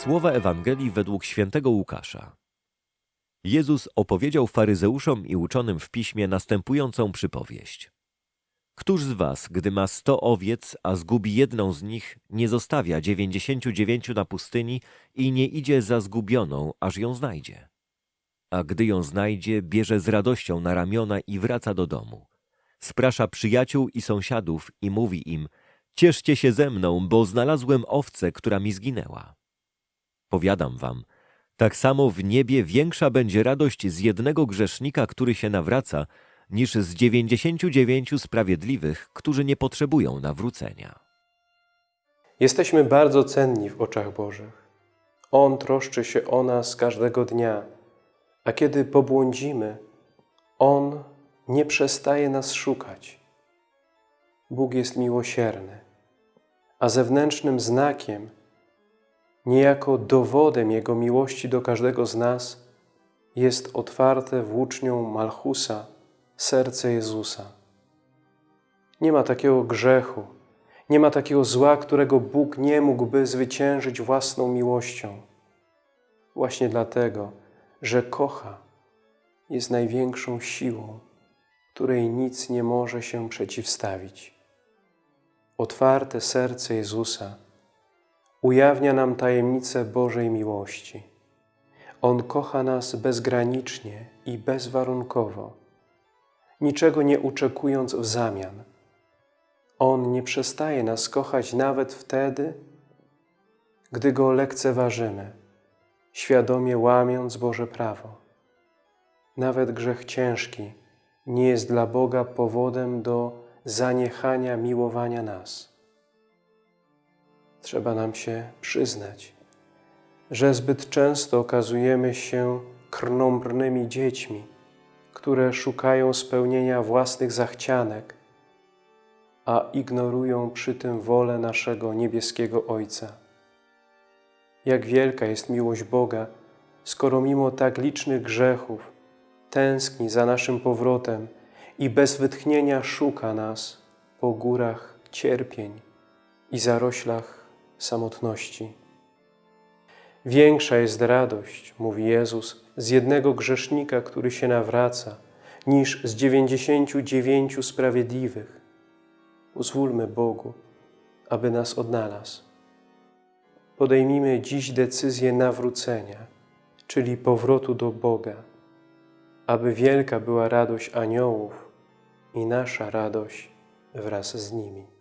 Słowa Ewangelii według świętego Łukasza. Jezus opowiedział faryzeuszom i uczonym w piśmie następującą przypowieść. Któż z was, gdy ma sto owiec, a zgubi jedną z nich, nie zostawia dziewięćdziesięciu dziewięciu na pustyni i nie idzie za zgubioną, aż ją znajdzie? A gdy ją znajdzie, bierze z radością na ramiona i wraca do domu. Sprasza przyjaciół i sąsiadów i mówi im, cieszcie się ze mną, bo znalazłem owcę, która mi zginęła. Powiadam wam, tak samo w niebie większa będzie radość z jednego grzesznika, który się nawraca, niż z dziewięćdziesięciu dziewięciu sprawiedliwych, którzy nie potrzebują nawrócenia. Jesteśmy bardzo cenni w oczach Bożych. On troszczy się o nas każdego dnia, a kiedy pobłądzimy, On nie przestaje nas szukać. Bóg jest miłosierny, a zewnętrznym znakiem, niejako dowodem Jego miłości do każdego z nas jest otwarte włócznią Malchusa serce Jezusa. Nie ma takiego grzechu, nie ma takiego zła, którego Bóg nie mógłby zwyciężyć własną miłością. Właśnie dlatego, że kocha, jest największą siłą, której nic nie może się przeciwstawić. Otwarte serce Jezusa ujawnia nam tajemnicę Bożej miłości. On kocha nas bezgranicznie i bezwarunkowo, niczego nie oczekując w zamian. On nie przestaje nas kochać nawet wtedy, gdy Go lekceważymy, świadomie łamiąc Boże prawo. Nawet grzech ciężki nie jest dla Boga powodem do zaniechania miłowania nas. Trzeba nam się przyznać, że zbyt często okazujemy się krnąbrnymi dziećmi, które szukają spełnienia własnych zachcianek, a ignorują przy tym wolę naszego niebieskiego Ojca. Jak wielka jest miłość Boga, skoro mimo tak licznych grzechów tęskni za naszym powrotem i bez wytchnienia szuka nas po górach cierpień i zaroślach samotności. Większa jest radość, mówi Jezus, z jednego grzesznika, który się nawraca, niż z dziewięćdziesięciu dziewięciu sprawiedliwych. Pozwólmy Bogu, aby nas odnalazł. Podejmijmy dziś decyzję nawrócenia, czyli powrotu do Boga, aby wielka była radość aniołów i nasza radość wraz z nimi.